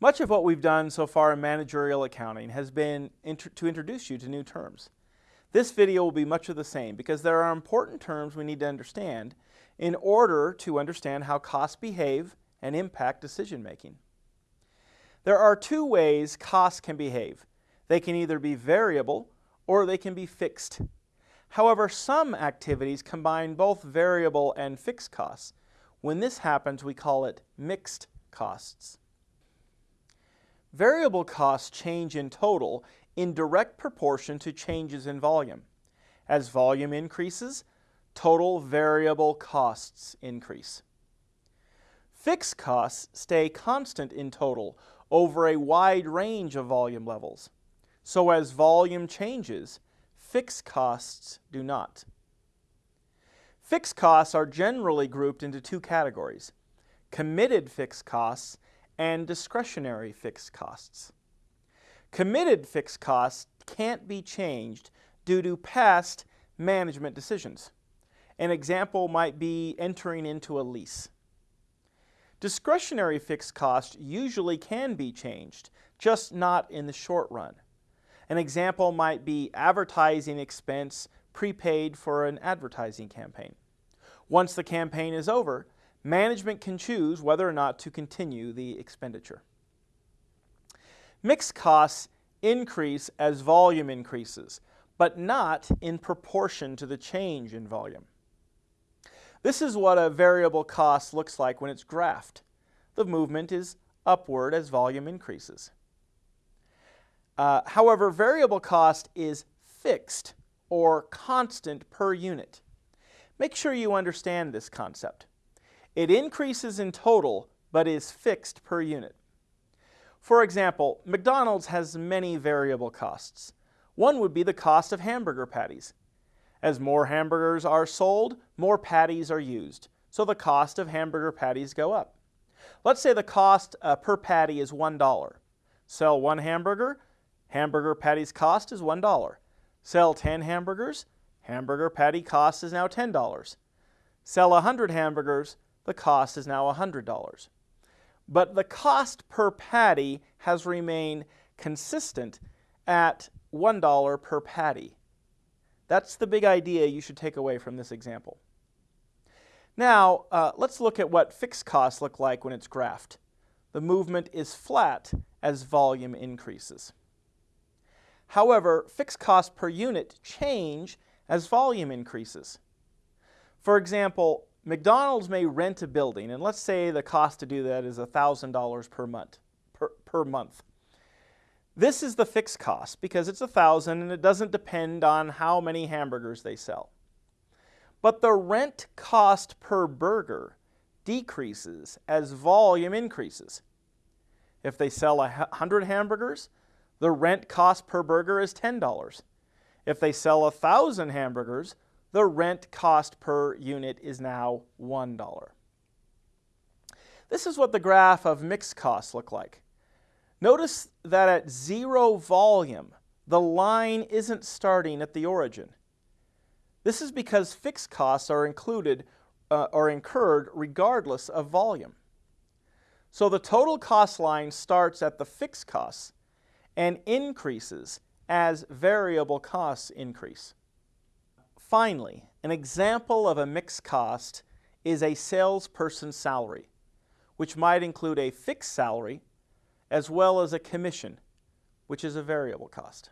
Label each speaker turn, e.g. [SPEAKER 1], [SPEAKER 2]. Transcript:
[SPEAKER 1] Much of what we've done so far in managerial accounting has been int to introduce you to new terms. This video will be much of the same because there are important terms we need to understand in order to understand how costs behave and impact decision making. There are two ways costs can behave. They can either be variable or they can be fixed. However, some activities combine both variable and fixed costs. When this happens, we call it mixed costs. Variable costs change in total in direct proportion to changes in volume. As volume increases, total variable costs increase. Fixed costs stay constant in total over a wide range of volume levels. So as volume changes, fixed costs do not. Fixed costs are generally grouped into two categories, committed fixed costs and discretionary fixed costs. Committed fixed costs can't be changed due to past management decisions. An example might be entering into a lease. Discretionary fixed costs usually can be changed, just not in the short run. An example might be advertising expense prepaid for an advertising campaign. Once the campaign is over, management can choose whether or not to continue the expenditure. Mixed costs increase as volume increases, but not in proportion to the change in volume. This is what a variable cost looks like when it's graphed. The movement is upward as volume increases. Uh, however, variable cost is fixed or constant per unit. Make sure you understand this concept. It increases in total, but is fixed per unit. For example, McDonald's has many variable costs. One would be the cost of hamburger patties. As more hamburgers are sold, more patties are used, so the cost of hamburger patties go up. Let's say the cost uh, per patty is $1. Sell one hamburger, hamburger patty's cost is $1. Sell 10 hamburgers, hamburger patty cost is now $10. Sell 100 hamburgers, the cost is now $100. But the cost per patty has remained consistent at $1 per patty. That's the big idea you should take away from this example. Now, uh, let's look at what fixed costs look like when it's graphed. The movement is flat as volume increases. However, fixed costs per unit change as volume increases. For example, McDonald's may rent a building, and let's say the cost to do that is $1,000 per month. Per, per month. This is the fixed cost because it's a thousand and it doesn't depend on how many hamburgers they sell. But the rent cost per burger decreases as volume increases. If they sell 100 hamburgers, the rent cost per burger is $10. If they sell 1,000 hamburgers, the rent cost per unit is now $1. This is what the graph of mixed costs look like. Notice that at zero volume, the line isn't starting at the origin. This is because fixed costs are included uh, or incurred regardless of volume. So the total cost line starts at the fixed costs and increases as variable costs increase. Finally, an example of a mixed cost is a salesperson's salary, which might include a fixed salary as well as a commission, which is a variable cost.